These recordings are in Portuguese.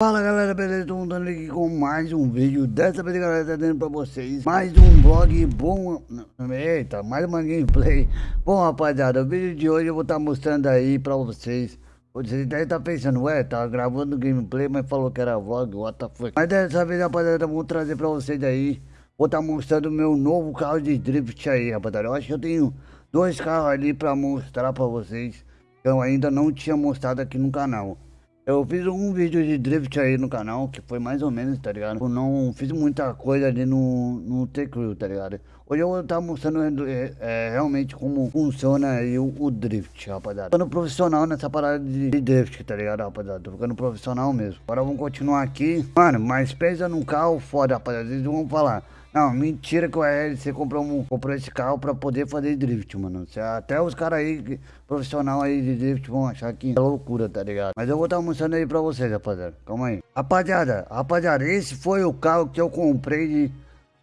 Fala galera, beleza? Tô montando aqui com mais um vídeo. Dessa vez galera, tá dando pra vocês Mais um vlog bom. Eita, mais uma gameplay. Bom rapaziada, o vídeo de hoje eu vou estar tá mostrando aí pra vocês. Você deve estar tá pensando, ué, tá gravando gameplay Mas falou que era vlog, what the fuck? Mas dessa vez rapaziada, vou trazer pra vocês aí. Vou estar tá mostrando meu novo carro de drift aí rapaziada. Eu acho que eu tenho dois carros ali pra mostrar pra vocês Que eu ainda não tinha mostrado aqui no canal eu fiz um vídeo de drift aí no canal, que foi mais ou menos, tá ligado? Eu não fiz muita coisa ali no, no T-Crew, tá ligado? Hoje eu vou estar mostrando é, é, realmente como funciona aí o, o, drift, rapaziada. Ficando profissional nessa parada de, de, drift, tá ligado, rapaziada? Tô ficando profissional mesmo. Agora vamos continuar aqui. Mano, mas pensa num carro foda, rapaziada. Eles vão falar... Não, mentira que o RLC comprou, um, comprou esse carro pra poder fazer drift, mano. Até os caras aí, profissional aí de drift, vão achar que é loucura, tá ligado? Mas eu vou estar tá mostrando aí pra vocês, rapaziada. Calma aí. Rapaziada, rapaziada, esse foi o carro que eu comprei de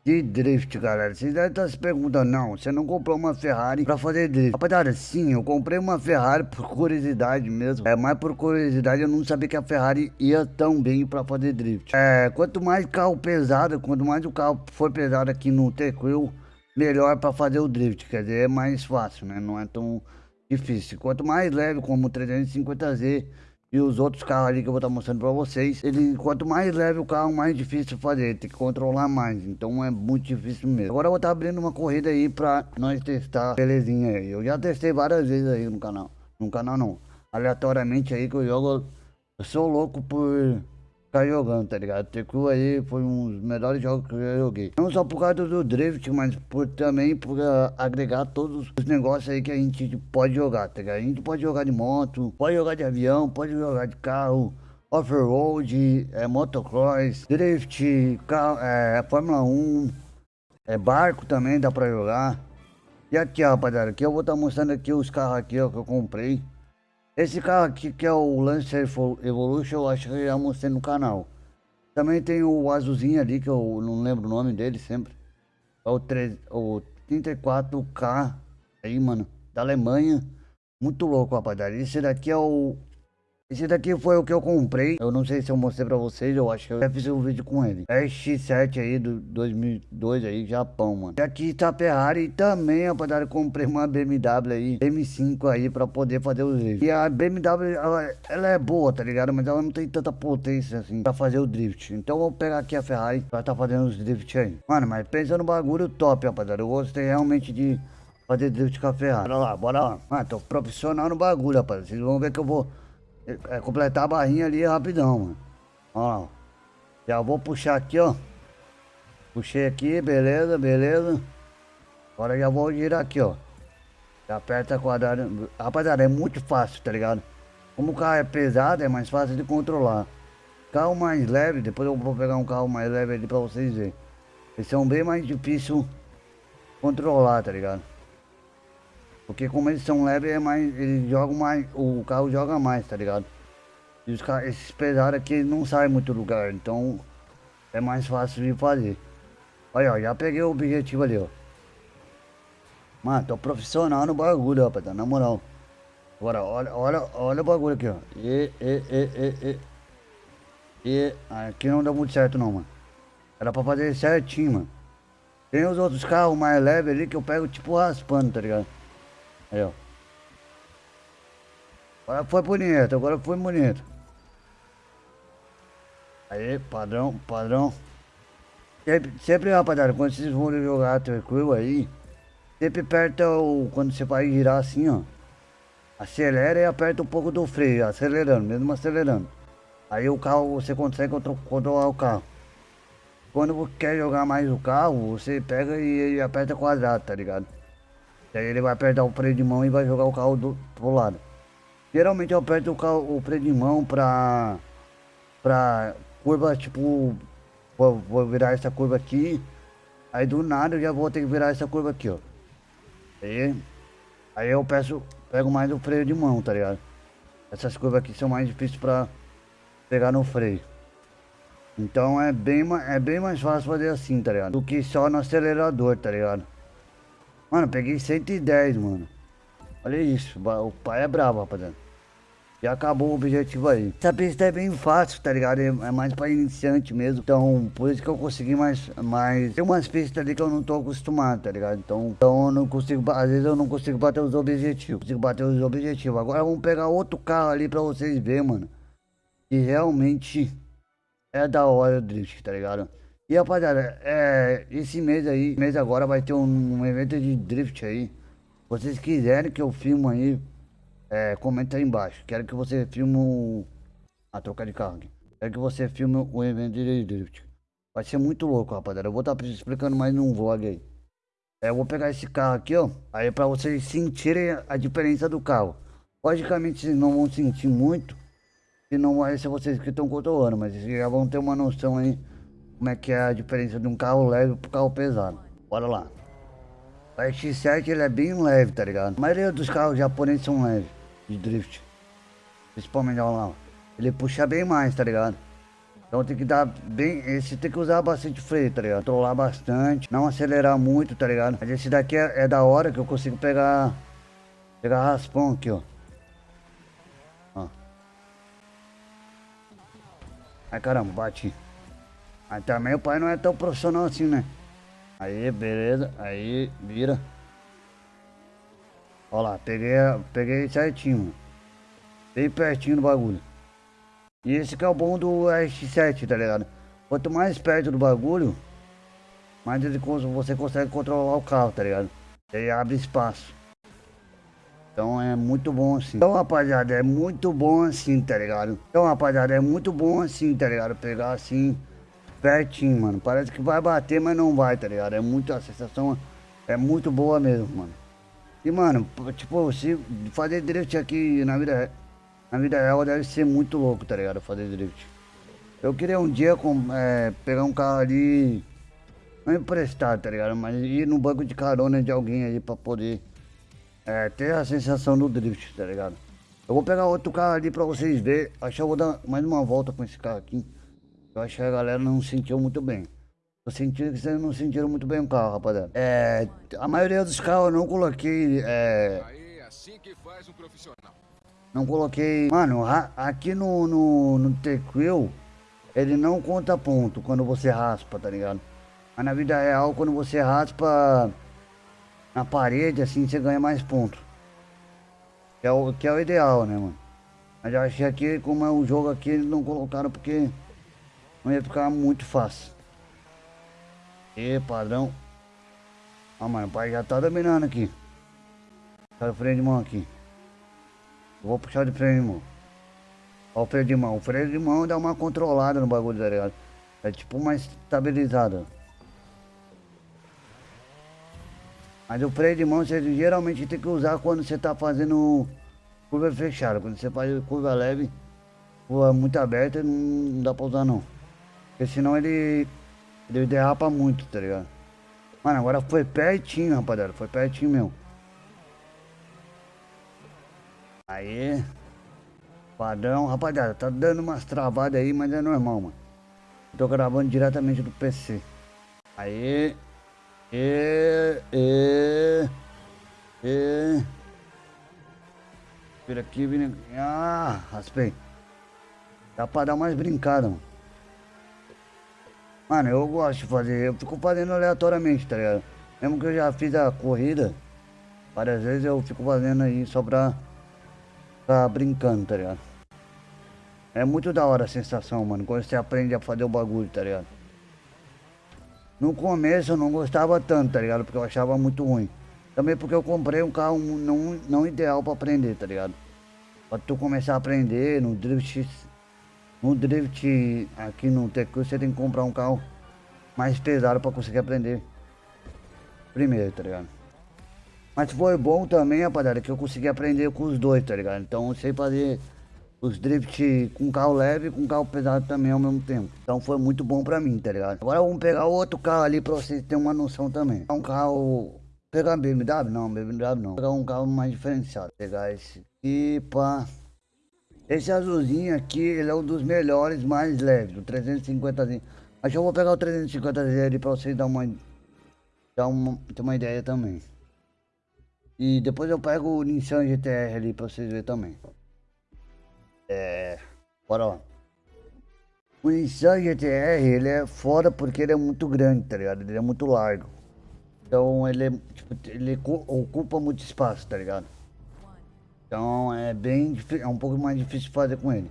de drift, galera. Vocês devem estar se perguntando, não, você não comprou uma Ferrari pra fazer drift. Rapaziada, sim, eu comprei uma Ferrari por curiosidade mesmo. É, mais por curiosidade, eu não sabia que a Ferrari ia tão bem pra fazer drift. É, quanto mais carro pesado, quanto mais o carro for pesado aqui no T-Crew, melhor pra fazer o drift. Quer dizer, é mais fácil, né? Não é tão difícil. Quanto mais leve, como o 350Z, e os outros carros ali que eu vou estar mostrando pra vocês, ele, quanto mais leve o carro, mais difícil fazer, tem que controlar mais, então é muito difícil mesmo. Agora eu vou estar abrindo uma corrida aí pra nós testar, belezinha aí. Eu já testei várias vezes aí no canal, no canal não, aleatoriamente aí que eu jogo, eu sou louco por ficar jogando, tá ligado? Tecu aí foi um dos melhores jogos que eu já joguei. Não só por causa do drift, mas por, também por uh, agregar todos os negócios aí que a gente pode jogar, tá ligado? A gente pode jogar de moto, pode jogar de avião, pode jogar de carro, off-road, é, motocross, drift, carro, é, Fórmula 1, é, barco também dá pra jogar. E aqui, rapaziada, aqui eu vou estar tá mostrando aqui os carros aqui, ó, que eu comprei. Esse carro aqui que é o Lancer Evolution, eu acho que eu já mostrei no canal. Também tem o azulzinho ali, que eu não lembro o nome dele sempre. É o, 3, o 34K aí, mano, da Alemanha. Muito louco, rapaziada. Esse daqui é o esse daqui foi o que eu comprei. Eu não sei se eu mostrei pra vocês, eu acho que eu já fiz um vídeo com ele. É X7 aí, do 2002 aí, Japão, mano. E aqui tá a Ferrari também, rapaziada, eu comprei uma BMW aí, M5 aí, pra poder fazer os vídeos. E a BMW, ela, ela, é boa, tá ligado? Mas ela não tem tanta potência assim, pra fazer o drift. Então eu vou pegar aqui a Ferrari pra tá fazendo os drift aí. Mano, mas pensa no bagulho top, rapaziada. Eu gostei realmente de fazer drift com a Ferrari. Bora lá, bora lá. Mano, tô profissional no bagulho, rapaziada. Vocês vão ver que eu vou é, completar a barrinha ali rapidão, mano. Ó, já vou puxar aqui, ó. Puxei aqui, beleza, beleza. Agora já vou girar aqui, ó. Já aperta quadrado. Rapaziada, é muito fácil, tá ligado? Como o carro é pesado, é mais fácil de controlar. Carro mais leve, depois eu vou pegar um carro mais leve ali pra vocês verem. Eles são bem mais difícil controlar, tá ligado? Porque como eles são leves, é mais, eles jogam mais, o carro joga mais, tá ligado? E os esses pesados aqui não saem muito do lugar, então é mais fácil de fazer. Olha, ó, já peguei o objetivo ali, ó. Mano, tô profissional no bagulho, rapaz, na moral. Agora, olha, olha, olha o bagulho aqui, ó. E, e, e, e, e. E aqui não deu muito certo não, mano. Era pra fazer certinho, mano. Tem os outros carros mais leves ali que eu pego tipo raspando, tá ligado? Aí, ó. Agora foi bonito, agora foi bonito. Aí, padrão, padrão. Sempre, sempre rapaziada, quando vocês forem jogar tranquilo aí, sempre aperta o. Quando você vai girar assim, ó. Acelera e aperta um pouco do freio, acelerando, mesmo acelerando. Aí o carro, você consegue controlar o carro. Quando quer jogar mais o carro, você pega e, e aperta quadrado, tá ligado? Daí ele vai apertar o freio de mão e vai jogar o carro do, pro lado. Geralmente eu aperto o, carro, o freio de mão pra, pra curva, tipo, vou, vou virar essa curva aqui. Aí do nada eu já vou ter que virar essa curva aqui, ó. Aí, aí eu peço, pego mais o freio de mão, tá ligado? Essas curvas aqui são mais difíceis pra pegar no freio. Então é bem, é bem mais fácil fazer assim, tá ligado? Do que só no acelerador, tá ligado? Mano, peguei 110, mano. Olha isso, o pai é bravo, rapaziada. Já acabou o objetivo aí. Essa pista é bem fácil, tá ligado? É, é mais pra iniciante mesmo. Então, por isso que eu consegui mais, mais... Tem umas pistas ali que eu não tô acostumado, tá ligado? Então, então eu não consigo... Às vezes eu não consigo bater os objetivos. Consigo bater os objetivos. Agora vamos pegar outro carro ali pra vocês verem, mano. Que realmente é da hora o drift, tá ligado? E rapaziada, é, esse mês aí, mês agora vai ter um, um evento de drift aí. Vocês quiserem que eu filme aí, é, comenta aí embaixo. Quero que você filme o... A troca de carro aqui. Quero que você filme o evento de drift. Vai ser muito louco, rapaziada. Eu vou estar tá explicando mais num vlog aí. É, eu vou pegar esse carro aqui, ó. Aí pra vocês sentirem a diferença do carro. Logicamente vocês não vão sentir muito. Se não vai ser vocês que estão controlando. Mas vocês já vão ter uma noção aí. Como é que é a diferença de um carro leve pro carro pesado. Bora lá. O X7 ele é bem leve, tá ligado? A maioria dos carros japoneses são leves de drift. Principalmente lá. Ele puxa bem mais, tá ligado? Então tem que dar bem. Esse tem que usar bastante freio, tá ligado? Controlar bastante, não acelerar muito, tá ligado? Mas esse daqui é, é da hora que eu consigo pegar. Pegar raspão aqui, ó. ó. Ai caramba, bati. Mas também o pai não é tão profissional assim, né? Aí, beleza. Aí, vira. Ó lá, peguei, peguei certinho, mano. Bem pertinho do bagulho. E esse que é o bom do RX-7, tá ligado? Quanto mais perto do bagulho, mais você consegue controlar o carro, tá ligado? Ele abre espaço. Então é muito bom assim. Então, rapaziada, é muito bom assim, tá ligado? Então, rapaziada, é muito bom assim, tá ligado? Pegar assim, pertinho, mano. Parece que vai bater, mas não vai, tá ligado? É muito, a sensação é muito boa mesmo, mano. E, mano, tipo, se fazer drift aqui na vida, na vida real deve ser muito louco, tá ligado? Fazer drift. Eu queria um dia com, é, pegar um carro ali, não emprestado, tá ligado? Mas ir no banco de carona de alguém aí pra poder é, ter a sensação do drift, tá ligado? Eu vou pegar outro carro ali pra vocês verem. Acho que eu vou dar mais uma volta com esse carro aqui. Eu acho que a galera não sentiu muito bem. Eu senti que vocês não sentiram muito bem o carro, rapaziada. É, a maioria dos carros eu não coloquei. É, Aí, assim que faz um profissional. Não coloquei. Mano, aqui no, no, no T-Quill, ele não conta ponto quando você raspa, tá ligado? Mas na vida real, quando você raspa na parede, assim, você ganha mais pontos. Que é o, que é o ideal, né, mano? Mas eu achei aqui, como é o jogo aqui, eles não colocaram porque não ia ficar muito fácil. E padrão. Ah, mano, o pai já tá dominando aqui. Puxar o freio de mão aqui. Vou puxar de freio de mão. Ó o freio de mão. O freio de mão dá uma controlada no bagulho, tá ligado? É tipo uma estabilizada. Mas o freio de mão você geralmente tem que usar quando você tá fazendo curva fechada. Quando você faz curva leve, curva muito aberta, não dá pra usar não. Porque senão ele ele derrapa muito, tá ligado? Mano, agora foi pertinho, rapaziada. Foi pertinho mesmo. Aí. Padrão, rapaziada, tá dando umas travadas aí, mas é normal, mano. tô gravando diretamente do PC. Aí. E. E. E. Vira aqui, vira aqui. Ah, raspei. Dá pra dar mais brincada, mano. Mano, eu gosto de fazer, eu fico fazendo aleatoriamente, tá ligado? Mesmo que eu já fiz a corrida, várias vezes eu fico fazendo aí só pra ficar brincando, tá ligado? É muito da hora a sensação, mano, quando você aprende a fazer o bagulho, tá ligado? No começo eu não gostava tanto, tá ligado? Porque eu achava muito ruim. Também porque eu comprei um carro não, não ideal pra aprender, tá ligado? Pra tu começar a aprender no Drift no drift aqui no Tecu você tem que comprar um carro mais pesado para conseguir aprender primeiro, tá ligado? Mas foi bom também, rapaziada, que eu consegui aprender com os dois, tá ligado? Então eu sei fazer os drift com carro leve e com carro pesado também ao mesmo tempo. Então foi muito bom pra mim, tá ligado? Agora vamos pegar outro carro ali pra vocês terem uma noção também. É um carro... Pegar BMW? Não, BMW não. Pegar um carro mais diferenciado. Pegar esse aqui, pá... Esse azulzinho aqui, ele é um dos melhores, mais leves, o 350zinho. Acho que eu vou pegar o 350Z ali pra vocês dar uma, dar uma, ter uma ideia também. E depois eu pego o Nissan GTR ali pra vocês verem também. É. Bora lá. O Nissan GTR, ele é foda porque ele é muito grande, tá ligado? Ele é muito largo. Então ele, é, tipo, ele ocupa muito espaço, tá ligado? Então é bem é um pouco mais difícil fazer com ele.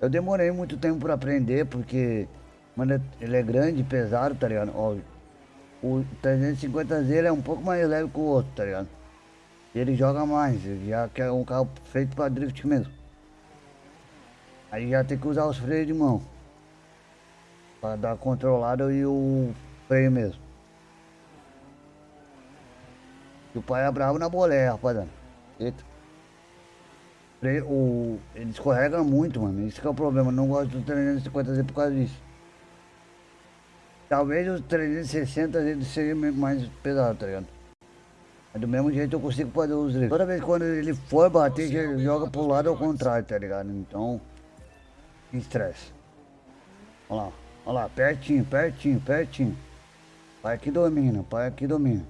Eu demorei muito tempo para aprender porque mano, ele é grande, pesado, tá ligado? Ó, o 350Z é um pouco mais leve que o outro, tá ligado? Ele joga mais, já que é um carro feito para drift mesmo. Aí já tem que usar os freios de mão. Para dar controlado e o freio mesmo. E o pai é bravo na boleia, rapaziada. Eita. O, ele escorrega muito, mano. Isso que é o problema. Eu não gosto do 350Z por causa disso. Talvez o 360 ele seja mais pesado, tá ligado? Mas do mesmo jeito eu consigo fazer os drifts. Toda vez que quando ele for bater, ele joga pro lado ao contrário, tá ligado? Então, estresse. Olha lá, olha lá, pertinho, pertinho, pertinho. Pai aqui domina, pai aqui domina.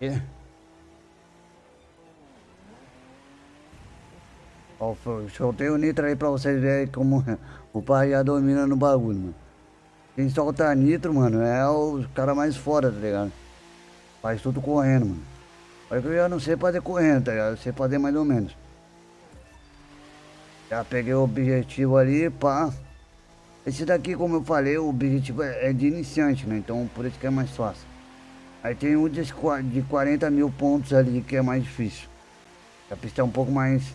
E... Ó, soltei o nitro aí pra vocês verem como o pai já domina no bagulho, mano. Quem solta nitro, mano, é o cara mais fora, tá ligado? Faz tudo correndo, mano. Olha que eu já não sei fazer correndo, tá ligado? Eu sei fazer mais ou menos. Já peguei o objetivo ali, pá. Esse daqui, como eu falei, o objetivo é, é de iniciante, né? Então por isso que é mais fácil. Aí tem um de 40 mil pontos ali que é mais difícil. A pista é um pouco mais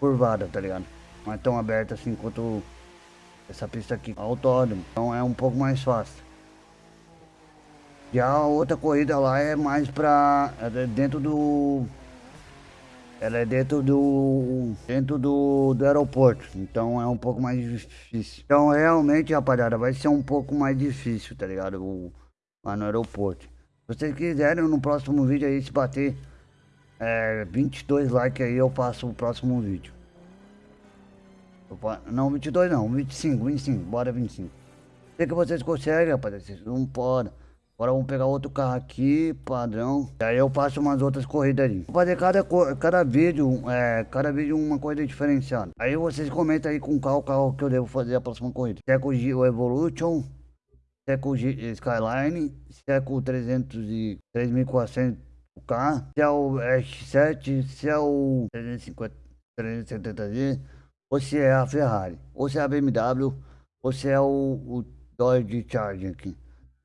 curvada, tá ligado? Não é tão aberta assim quanto essa pista aqui, autódromo. Então é um pouco mais fácil. Já a outra corrida lá é mais pra... É dentro do... Ela é dentro do... Dentro do, do aeroporto. Então é um pouco mais difícil. Então realmente, rapaziada, vai ser um pouco mais difícil, tá ligado? O, lá no aeroporto. Se vocês quiserem, no próximo vídeo aí, se bater é, 22 likes aí, eu faço o próximo vídeo. Não, 22 não, 25, 25, bora 25. Sei que vocês conseguem, rapaziada, vocês não podem. Agora vamos pegar outro carro aqui, padrão. E aí eu faço umas outras corridas ali. Vou fazer cada, cada vídeo, é, cada vídeo uma corrida diferenciada. Aí vocês comentam aí com qual carro que eu devo fazer a próxima corrida. Se é com o Evolution, se é com o Skyline, se é com o 300 e 3400K, se é o X7, se é o 350, 370Z, ou se é a Ferrari, ou se é a BMW, ou se é o, o Dodge Charger aqui.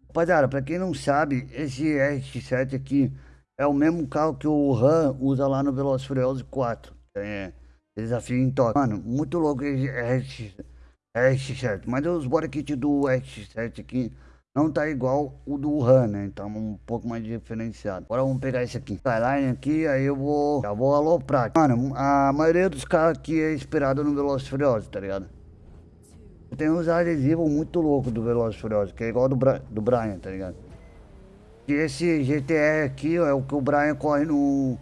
Rapaziada, pra quem não sabe, esse RX-7 aqui é o mesmo carro que o Ram usa lá no Velozes Furiosos 4. É, desafio em toque. Mano, muito louco esse RX, RX-7. Mas os body kit do RX-7 aqui não tá igual o do Ram, né? Então um pouco mais diferenciado. Agora vamos pegar esse aqui. Skyline aqui, aí eu vou... Já vou aloprar. Mano, a maioria dos carros aqui é inspirado no Velozes Furiosos, tá ligado? Tem uns adesivos muito loucos do Velozes Furiosos, que é igual do, Bra do Brian, tá ligado? E esse GTR aqui ó, é o que o Brian corre no,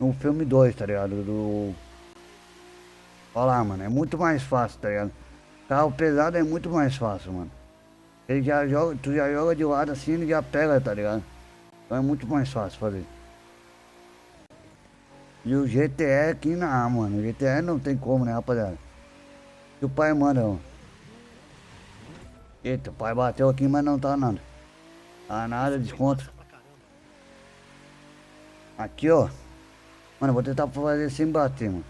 no filme 2, tá ligado? Do... Lá, mano, é muito mais fácil, tá ligado? Carro pesado é muito mais fácil, mano. Ele já joga, tu já joga de lado assim, ele já pega, tá ligado? Então é muito mais fácil fazer. E o GTR aqui não, mano. O GTR não tem como, né, rapaziada? O pai manda, ó. Eita, o pai bateu aqui, mas não tá nada. Tá nada, desconto. Aqui, ó. Mano, vou tentar fazer sem bater, mano.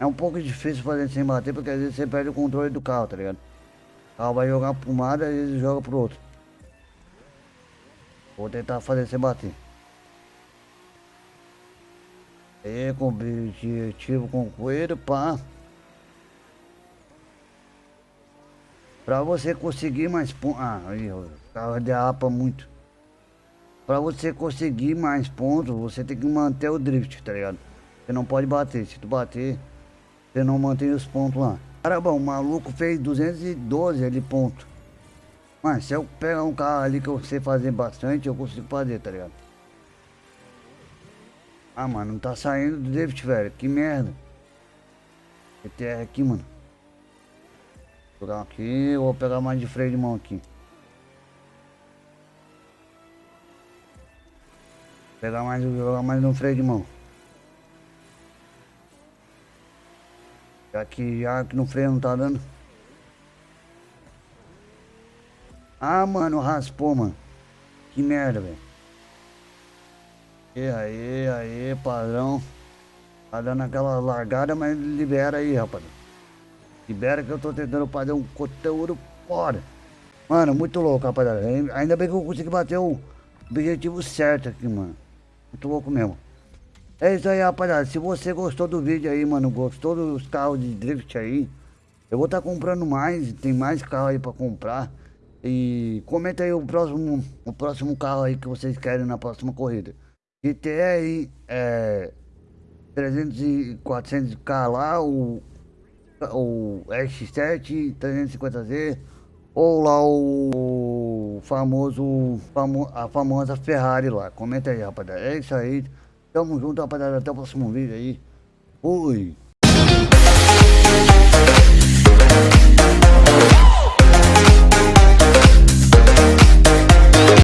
É um pouco difícil fazer sem bater, porque às vezes você perde o controle do carro, tá ligado? O carro vai jogar pro lado e ele joga pro outro. Vou tentar fazer sem bater. E com objetivo concluído, pá. Pra você conseguir mais pontos. Ah, aí, o carro derrapa muito. Pra você conseguir mais pontos, você tem que manter o drift, tá ligado? Você não pode bater. Se tu bater, você não mantém os pontos lá. Cara, bom, o maluco fez 212 ali ponto. Mas se eu pegar um carro ali que eu sei fazer bastante, eu consigo fazer, tá ligado? Ah, mano, não tá saindo do drift, velho. Que merda. ETR aqui, mano. Vou jogar aqui, vou pegar mais de freio de mão aqui. Pegar mais, jogar mais no freio de mão. Aqui já que no freio não tá dando. Ah, mano, raspou, mano. Que merda, velho. E aí, aí, padrão. Tá dando aquela largada, mas libera aí, rapaz. Libera que eu tô tentando fazer um conteúdo fora. Mano, muito louco, rapaziada. Ainda bem que eu consegui bater o objetivo certo aqui, mano. Muito louco mesmo. É isso aí, rapaziada. Se você gostou do vídeo aí, mano, gostou dos carros de drift aí, eu vou estar tá comprando mais. Tem mais carro aí pra comprar. E comenta aí o próximo, o próximo carro aí que vocês querem na próxima corrida. GTR é 300 e 400k lá, o, o X7 350Z ou lá o famoso, famo, a famosa Ferrari lá. Comenta aí, rapaziada. É isso aí. Tamo junto, rapaziada. Até o próximo vídeo aí. Fui.